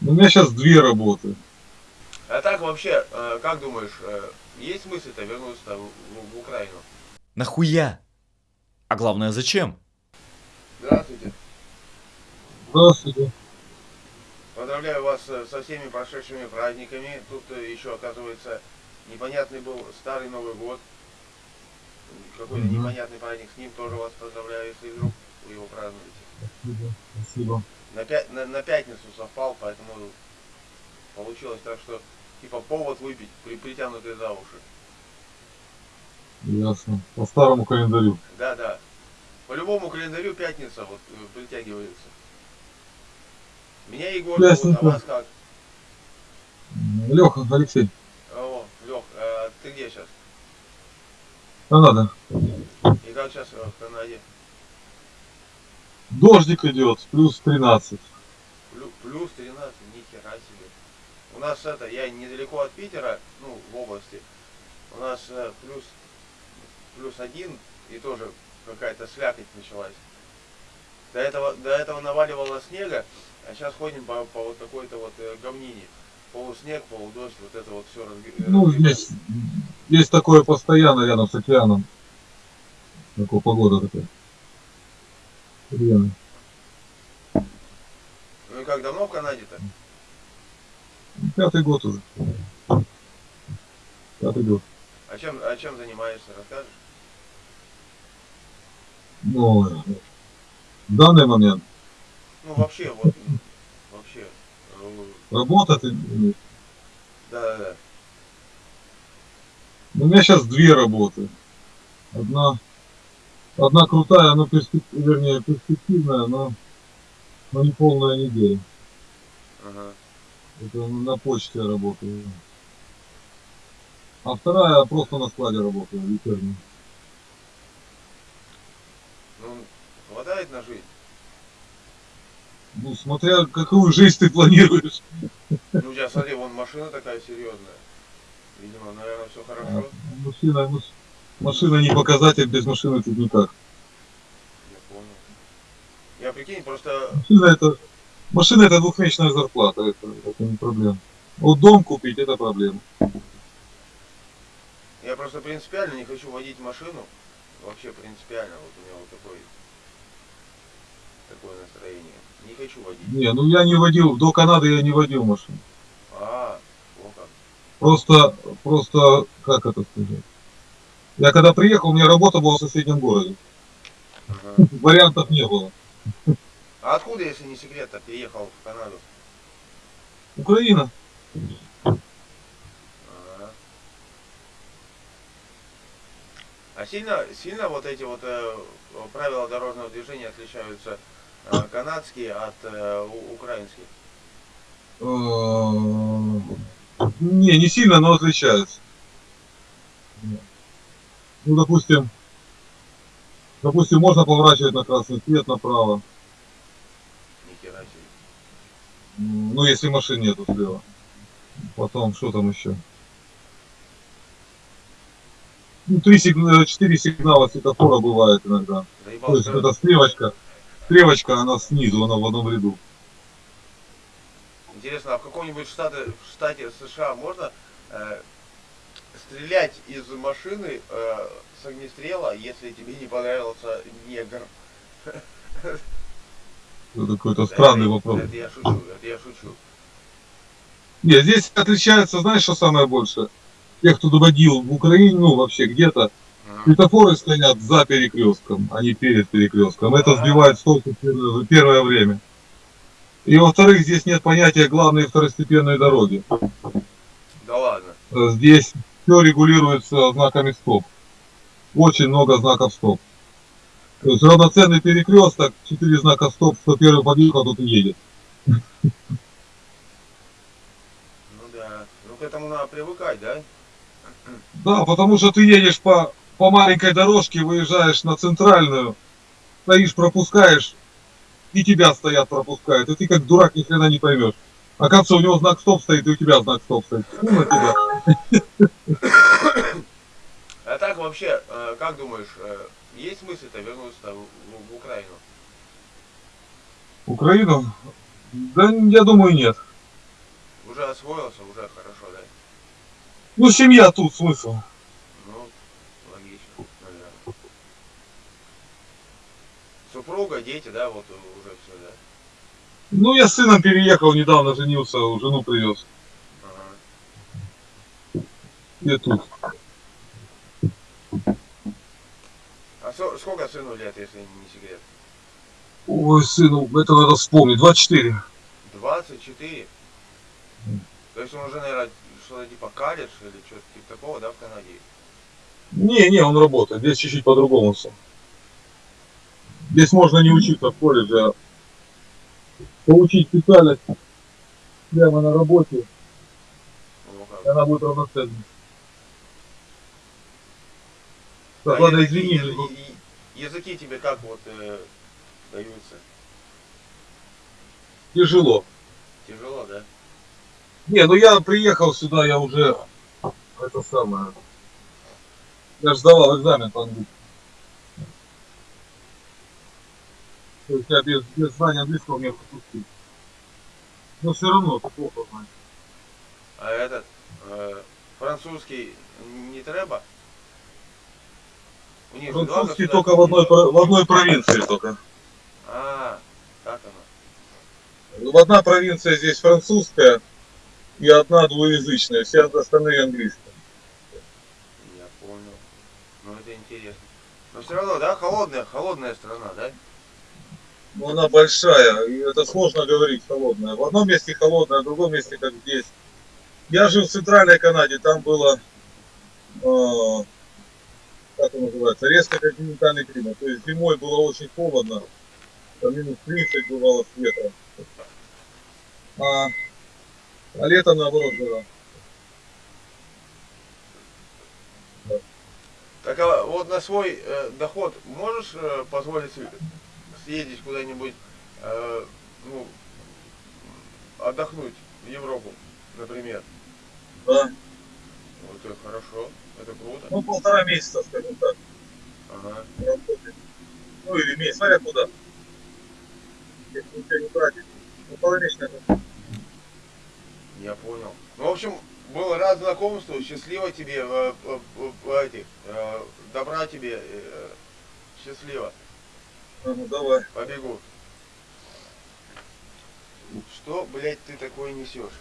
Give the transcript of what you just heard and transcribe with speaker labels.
Speaker 1: У меня сейчас две работы.
Speaker 2: А так вообще, э, как думаешь, э, есть смысл-то вернуться в, Украину?
Speaker 3: Нахуя? А главное, зачем?
Speaker 2: Здравствуйте.
Speaker 1: Здравствуйте.
Speaker 2: Поздравляю вас э, со всеми прошедшими праздниками. Тут еще, оказывается, непонятный был старый Новый год. Какой-то
Speaker 1: Мгм.
Speaker 2: непонятный праздник. С ним тоже вас поздравляю, если вдруг вы его празднуете.
Speaker 1: Спасибо. Спасибо.
Speaker 2: На, пя- на, на пятницу совпал, поэтому получилось так, что типа повод выпить, при, притянутый за уши.
Speaker 1: Ясно. По старому календарю.
Speaker 2: Да, да. По любому календарю пятница вот э, притягивается. Меня Егор зовут, а вас как?
Speaker 1: Леха, Алексей.
Speaker 2: О, Лех, а ты где сейчас?
Speaker 1: Канада.
Speaker 2: И как сейчас в Канаде?
Speaker 1: Дождик идет, плюс 13.
Speaker 2: Плю- Плюс 13, нихера себе. У нас это, я недалеко от Питера, ну, в области. У нас э, плюс, плюс один и тоже какая-то слякоть началась. До этого, до этого наваливало снега, а сейчас ходим по, по вот такой-то вот э, говнине. Полуснег, полудождь, вот это вот все
Speaker 1: Ну, здесь, здесь такое постоянно рядом с океаном. Такая погода такая. Реально.
Speaker 2: Ну и как давно в Канаде-то?
Speaker 1: Пятый год уже. Пятый год.
Speaker 2: А чем, а чем занимаешься, расскажешь?
Speaker 1: Ну, в данный момент
Speaker 2: Ну вообще, вот, вообще. э,
Speaker 1: работа, ты, э,
Speaker 2: Да-да-да.
Speaker 1: у меня сейчас две работы. Одна, одна крутая, но перспек- вернее, перспективная, но, но не полная неделя.
Speaker 2: Ага.
Speaker 1: Это на почте я работаю. А вторая просто на складе работаю, вечерняя.
Speaker 2: Ну, хватает на жизнь.
Speaker 1: Ну, смотря какую жизнь ты планируешь.
Speaker 2: Ну, у тебя, смотри, вон машина такая серьезная. Видимо, наверное, все хорошо.
Speaker 1: Машина, маш- машина не показатель, без машины тут никак.
Speaker 2: Я понял. Я прикинь, просто...
Speaker 1: Машина это, машина это двухмесячная зарплата, это, это не проблема. Вот дом купить это проблема.
Speaker 2: Я просто принципиально не хочу водить машину. Вообще принципиально. Вот у меня вот такой... Такое настроение. Не хочу водить.
Speaker 1: Не, ну я не водил, до Канады я не водил машину.
Speaker 2: А, о как.
Speaker 1: Просто, просто, как это сказать? Я когда приехал, у меня работа была в соседнем городе.
Speaker 2: Ага.
Speaker 1: Вариантов не было.
Speaker 2: А откуда, если не секрет-то, переехал в Канаду?
Speaker 1: Украина.
Speaker 2: Ага. А сильно, сильно вот эти вот э, правила дорожного движения отличаются э, канадские от э, украинских?
Speaker 1: Э, Не, не сильно, но отличаются. Ну, допустим, допустим, можно поворачивать на красный свет направо.
Speaker 2: Себе.
Speaker 1: М, Ну, если машин нету слева. Потом, что там еще? Ну, три сигнала, четыре сигнала светофора бывает иногда.
Speaker 2: Заебал,
Speaker 1: То есть это стрелочка, стрелочка, она снизу, она в одном ряду.
Speaker 2: Интересно, а в каком-нибудь штате, в штате США можно э, стрелять из машины э, с огнестрела, если тебе не понравился негр?
Speaker 1: Это какой-то странный
Speaker 2: это,
Speaker 1: вопрос.
Speaker 2: Это я шучу, это я шучу.
Speaker 1: Нет, здесь отличается, знаешь, что самое большее? Те, кто доводил в Украине, ну, вообще где-то, светофоры стоят за перекрестком, а не перед перекрестком. Это сбивает с толку первое, время. И во-вторых, здесь нет понятия главной и второстепенной дороги.
Speaker 2: Да ладно.
Speaker 1: Здесь все регулируется знаками стоп. Очень много знаков стоп. То есть равноценный перекресток, четыре знака стоп, кто первый подъехал, тот и едет.
Speaker 2: Ну да. Ну к этому надо привыкать, да?
Speaker 1: Да, потому что ты едешь по, по маленькой дорожке, выезжаешь на центральную, стоишь, пропускаешь, и тебя стоят, пропускают. И ты как дурак ни хрена не поймешь. Оказывается, у него знак стоп стоит, и у тебя знак стоп стоит. Фу на тебя.
Speaker 2: А так вообще, э, как думаешь, э, есть смысл-то вернуться в, в- в Украину?
Speaker 1: Украину? Да, я думаю, нет.
Speaker 2: уже освоился, уже хорошо, да?
Speaker 1: Ну, семья тут, смысл.
Speaker 2: Ну, логично, наверное. Супруга, дети, да, вот уже все, да?
Speaker 1: Ну, я с сыном переехал, недавно женился, жену привез.
Speaker 2: Ага.
Speaker 1: Я тут.
Speaker 2: А со- сколько сыну лет, если не секрет?
Speaker 1: Ой, сыну, это надо вспомнить. 24.
Speaker 2: 24? То есть он уже, наверное, что-то типа колледж или что-то типа такого, да, в Канаде?
Speaker 1: Не, не, он работает. Здесь чуть-чуть по-другому все. Здесь можно не учиться в колледже, а получить специальность прямо на работе,
Speaker 2: Ну,
Speaker 1: она будет равноценной.
Speaker 2: А
Speaker 1: Так, ладно,
Speaker 2: языки,
Speaker 1: извини.
Speaker 2: язы- и- языки тебе как вот э, даются?
Speaker 1: Тяжело.
Speaker 2: Тяжело, да?
Speaker 1: Не, ну я приехал сюда, я уже это самое. Я же сдавал экзамен по английскому. То есть я без, без знания английского мне пропустить. Но все равно плохо знаешь.
Speaker 2: А этот э, французский не треба? У них
Speaker 1: Французский только в одной, в одной провинции только.
Speaker 2: А, как оно?
Speaker 1: Ну, Одна провинция здесь французская и одна двуязычная, все остальные английские.
Speaker 2: Я понял. Ну это интересно. Но все равно, да, холодная, холодная страна, да?
Speaker 1: Но она большая, и это сложно говорить холодная. В одном месте холодная, в другом месте как здесь. Я жил в центральной Канаде, там было, э, как он называется, резко континентальный климат. То есть зимой было очень холодно, там минус 30 бывало с ветром. А, а летом наоборот жара.
Speaker 2: Так а вот на свой э, доход можешь э, позволить съездить куда-нибудь, э, ну, отдохнуть в Европу, например?
Speaker 1: Да.
Speaker 2: Вот это хорошо, это круто.
Speaker 1: Ну, полтора месяца, скажем так,
Speaker 2: Ага.
Speaker 1: работать. Ну, или месяц, смотря куда. Если ничего не тратить. Ну, полтора
Speaker 2: Я понял. Ну, в общем, был рад знакомству, счастливо тебе, э, э, э, этих, э, добра тебе, э, счастливо,
Speaker 1: А, ну, давай.
Speaker 2: побегу. Что, блядь, ты такое несешь?